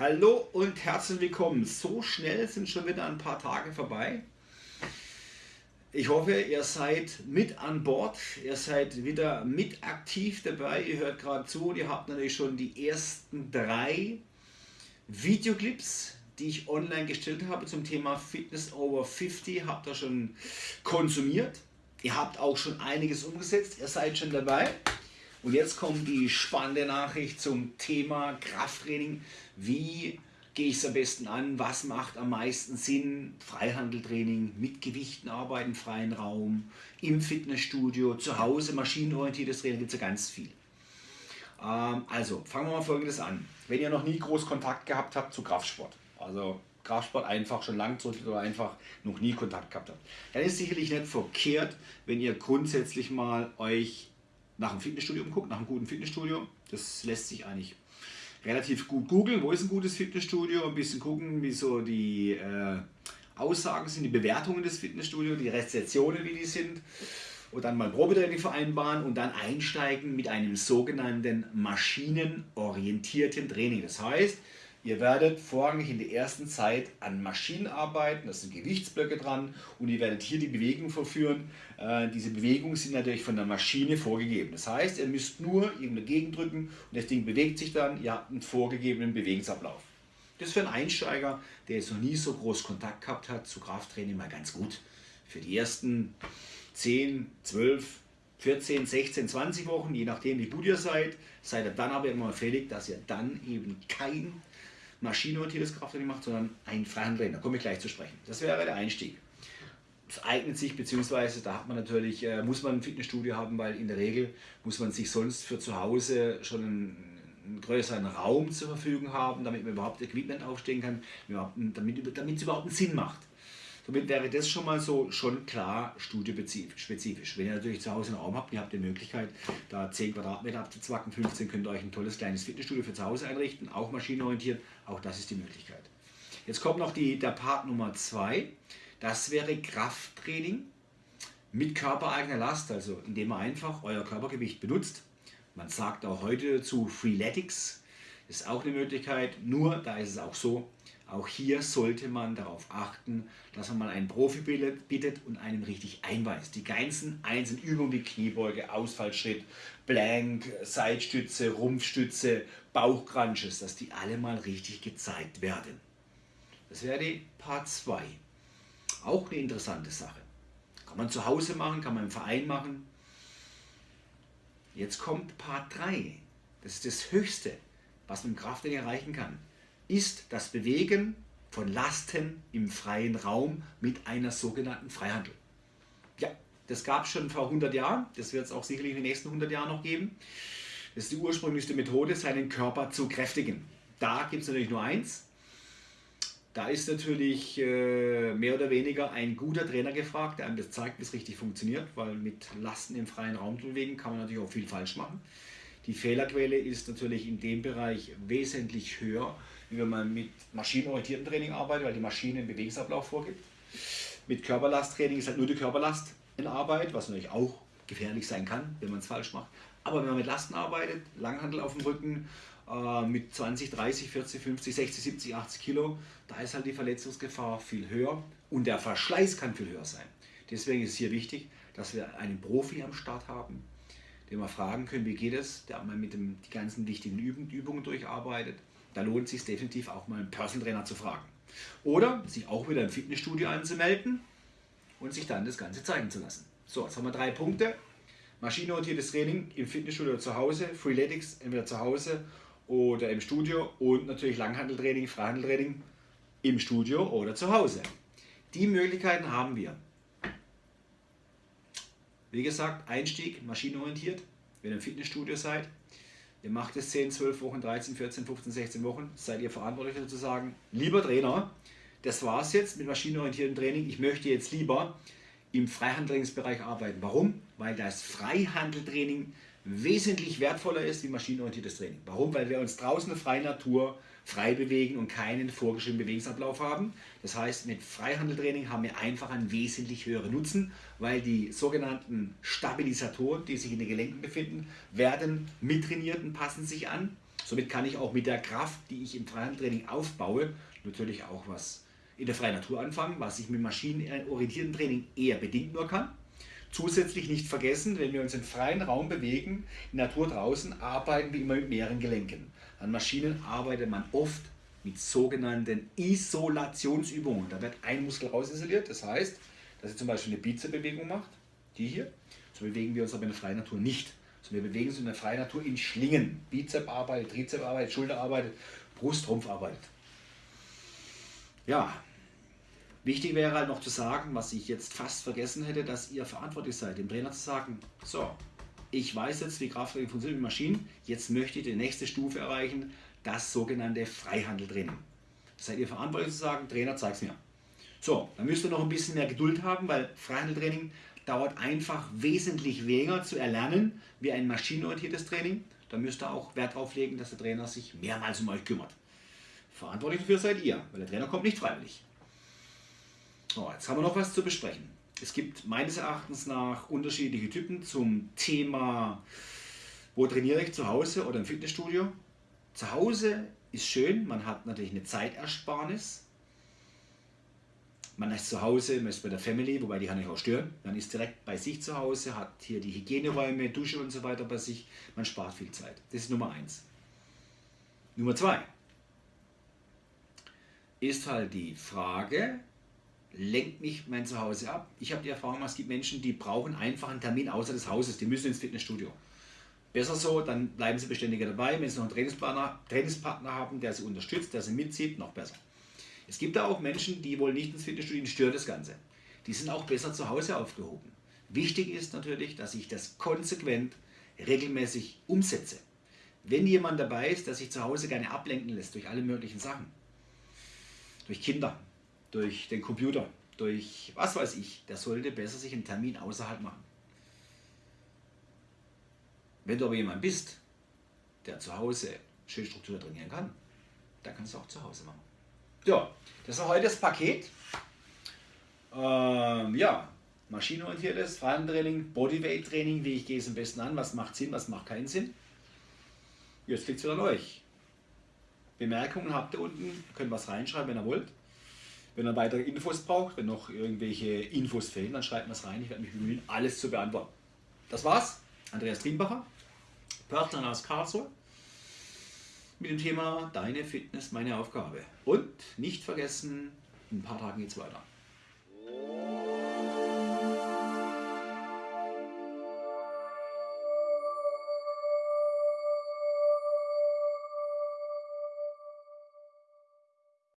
Hallo und herzlich willkommen. So schnell sind schon wieder ein paar Tage vorbei. Ich hoffe, ihr seid mit an Bord, ihr seid wieder mit aktiv dabei, ihr hört gerade zu und ihr habt natürlich schon die ersten drei Videoclips, die ich online gestellt habe zum Thema Fitness over 50, habt ihr schon konsumiert. Ihr habt auch schon einiges umgesetzt, ihr seid schon dabei. Und jetzt kommt die spannende Nachricht zum Thema Krafttraining. Wie gehe ich es am besten an? Was macht am meisten Sinn? Freihandeltraining, mit Gewichten arbeiten, freien Raum, im Fitnessstudio, zu Hause, maschinenorientiertes Training, gibt es ja ganz viel. Ähm, also fangen wir mal folgendes an. Wenn ihr noch nie groß Kontakt gehabt habt zu Kraftsport, also Kraftsport einfach schon lang zurück oder einfach noch nie Kontakt gehabt habt, dann ist sicherlich nicht verkehrt, wenn ihr grundsätzlich mal euch nach einem Fitnessstudio umguckt, nach einem guten Fitnessstudio. Das lässt sich eigentlich relativ gut googeln. Wo ist ein gutes Fitnessstudio? Ein bisschen gucken, wie so die äh, Aussagen sind, die Bewertungen des Fitnessstudios, die Rezessionen, wie die sind. Und dann mal Probetraining vereinbaren und dann einsteigen mit einem sogenannten maschinenorientierten Training. Das heißt, Ihr werdet vorrangig in der ersten Zeit an Maschinen arbeiten, da sind Gewichtsblöcke dran und ihr werdet hier die Bewegung verführen. Äh, diese Bewegungen sind natürlich von der Maschine vorgegeben. Das heißt, ihr müsst nur irgendeine Gegend drücken und das Ding bewegt sich dann, ihr habt einen vorgegebenen Bewegungsablauf. Das ist für einen Einsteiger, der jetzt noch nie so groß Kontakt gehabt hat zu Krafttraining, mal ganz gut. Für die ersten 10, 12, 14, 16, 20 Wochen, je nachdem wie gut ihr seid, seid ihr dann aber immer fällig, dass ihr dann eben kein maschinenorientiertes Krafttraining macht, sondern ein Freihandtraining. Da komme ich gleich zu sprechen. Das wäre der Einstieg. Es eignet sich, beziehungsweise da hat man natürlich, äh, muss man ein Fitnessstudio haben, weil in der Regel muss man sich sonst für zu Hause schon einen, einen größeren Raum zur Verfügung haben, damit man überhaupt Equipment aufstehen kann, damit, damit es überhaupt einen Sinn macht. Somit wäre das schon mal so schon klar studiospezifisch. Wenn ihr natürlich zu Hause einen Raum habt, ihr habt die Möglichkeit, da 10 Quadratmeter abzuzwacken, 15 könnt ihr euch ein tolles kleines Fitnessstudio für zu Hause einrichten, auch maschinenorientiert, auch das ist die Möglichkeit. Jetzt kommt noch die, der Part Nummer 2, das wäre Krafttraining mit körpereigener Last, also indem man einfach euer Körpergewicht benutzt. Man sagt auch heute dazu Freeletics, ist auch eine Möglichkeit, nur da ist es auch so, auch hier sollte man darauf achten, dass man mal einen Profi bittet und einen richtig einweist. Die ganzen einzelnen Übungen wie Kniebeuge, Ausfallschritt, Blank, Seitstütze, Rumpfstütze, Bauchcrunches, dass die alle mal richtig gezeigt werden. Das wäre die Part 2. Auch eine interessante Sache. Kann man zu Hause machen, kann man im Verein machen. Jetzt kommt Part 3. Das ist das Höchste, was man im Krafttraining erreichen kann ist das Bewegen von Lasten im freien Raum mit einer sogenannten Freihandel. Ja, das gab es schon vor 100 Jahren, das wird es auch sicherlich in den nächsten 100 Jahren noch geben. Das ist die ursprünglichste Methode, seinen Körper zu kräftigen. Da gibt es natürlich nur eins. Da ist natürlich äh, mehr oder weniger ein guter Trainer gefragt, der einem das zeigt, wie es richtig funktioniert, weil mit Lasten im freien Raum zu bewegen kann man natürlich auch viel falsch machen. Die Fehlerquelle ist natürlich in dem Bereich wesentlich höher, wie wenn man mit maschinenorientiertem Training arbeitet, weil die Maschine einen Bewegungsablauf vorgibt. Mit Körperlasttraining ist halt nur die Körperlast in Arbeit, was natürlich auch gefährlich sein kann, wenn man es falsch macht. Aber wenn man mit Lasten arbeitet, Langhandel auf dem Rücken, äh, mit 20, 30, 40, 50, 60, 70, 80 Kilo, da ist halt die Verletzungsgefahr viel höher und der Verschleiß kann viel höher sein. Deswegen ist es hier wichtig, dass wir einen Profi am Start haben, den wir fragen können, wie geht es, der mal mit dem, die ganzen wichtigen Übungen durcharbeitet. Da lohnt es sich definitiv auch mal einen Personal Trainer zu fragen. Oder sich auch wieder im Fitnessstudio anzumelden und sich dann das Ganze zeigen zu lassen. So, jetzt haben wir drei Punkte. Maschinenorientiertes Training im Fitnessstudio oder zu Hause, Freeletics entweder zu Hause oder im Studio und natürlich Langhandeltraining, Freihandeltraining im Studio oder zu Hause. Die Möglichkeiten haben wir. Wie gesagt, Einstieg maschinenorientiert, wenn ihr im Fitnessstudio seid. Ihr macht es 10, 12 Wochen, 13, 14, 15, 16 Wochen, seid ihr verantwortlich zu sagen, lieber Trainer, das war es jetzt mit maschinenorientiertem Training, ich möchte jetzt lieber im Freihandeltrainingsbereich arbeiten. Warum? Weil das Freihandeltraining wesentlich wertvoller ist wie maschinenorientiertes Training. Warum? Weil wir uns draußen in der freien Natur frei bewegen und keinen vorgeschriebenen Bewegungsablauf haben. Das heißt, mit Freihandeltraining haben wir einfach einen wesentlich höheren Nutzen, weil die sogenannten Stabilisatoren, die sich in den Gelenken befinden, werden mittrainiert und passen sich an, Somit kann ich auch mit der Kraft, die ich im Freihandeltraining aufbaue, natürlich auch was in der freien Natur anfangen, was ich mit maschinenorientierten Training eher bedingt nur kann. Zusätzlich nicht vergessen, wenn wir uns im freien Raum bewegen, in der Natur draußen, arbeiten wir immer mit mehreren Gelenken. An Maschinen arbeitet man oft mit sogenannten Isolationsübungen. Da wird ein Muskel rausisoliert, das heißt, dass ihr zum Beispiel eine Bizepsbewegung macht, die hier, so bewegen wir uns aber in der freien Natur nicht. So wir bewegen uns in der freien Natur in Schlingen. Bizep arbeitet, Trizep arbeitet, Schulter arbeitet, Brust, Rumpf arbeitet. Ja, wichtig wäre halt noch zu sagen, was ich jetzt fast vergessen hätte, dass ihr verantwortlich seid, dem Trainer zu sagen, so, ich weiß jetzt, wie Krafttraining funktioniert mit Maschinen, jetzt möchte ich die nächste Stufe erreichen, das sogenannte Freihandeltraining. Seid ihr verantwortlich zu sagen, Trainer, zeig's mir. So, dann müsst ihr noch ein bisschen mehr Geduld haben, weil Freihandeltraining dauert einfach wesentlich weniger zu erlernen wie ein maschinenorientiertes Training. Da müsst ihr auch Wert darauf legen, dass der Trainer sich mehrmals um euch kümmert. Verantwortlich dafür seid ihr, weil der Trainer kommt nicht freiwillig. So, jetzt haben wir noch was zu besprechen. Es gibt meines Erachtens nach unterschiedliche Typen zum Thema, wo trainiere ich zu Hause oder im Fitnessstudio. Zu Hause ist schön, man hat natürlich eine Zeitersparnis. Man ist zu Hause, man ist bei der Family, wobei die kann ich auch stören. Man ist direkt bei sich zu Hause, hat hier die Hygieneräume, Dusche und so weiter bei sich. Man spart viel Zeit. Das ist Nummer eins. Nummer zwei ist halt die Frage, lenkt mich mein Zuhause ab? Ich habe die Erfahrung, es gibt Menschen, die brauchen einfach einen Termin außer des Hauses, die müssen ins Fitnessstudio. Besser so, dann bleiben sie beständiger dabei. Wenn sie noch einen Trainingspartner, Trainingspartner haben, der sie unterstützt, der sie mitzieht, noch besser. Es gibt da auch Menschen, die wollen nicht ins Fitnessstudio, stört das Ganze. Die sind auch besser zu Hause aufgehoben. Wichtig ist natürlich, dass ich das konsequent, regelmäßig umsetze. Wenn jemand dabei ist, der sich zu Hause gerne ablenken lässt durch alle möglichen Sachen, durch Kinder, durch den Computer, durch was weiß ich, der sollte besser sich einen Termin außerhalb machen. Wenn du aber jemand bist, der zu Hause schön Struktur trainieren kann, dann kannst du auch zu Hause machen. Ja, das war heute das Paket. Ähm, ja, maschinenorientiertes Freihandeltraining, Bodyweight-Training, wie ich gehe es am besten an, was macht Sinn, was macht keinen Sinn. Jetzt liegt es wieder an euch. Bemerkungen habt ihr unten, könnt was reinschreiben, wenn ihr wollt. Wenn ihr weitere Infos braucht, wenn noch irgendwelche Infos fehlen, dann schreibt es rein. Ich werde mich bemühen, alles zu beantworten. Das war's. Andreas Triembacher, Pörtner aus Karlsruhe mit dem Thema Deine Fitness, meine Aufgabe. Und nicht vergessen, in ein paar Tagen geht es weiter.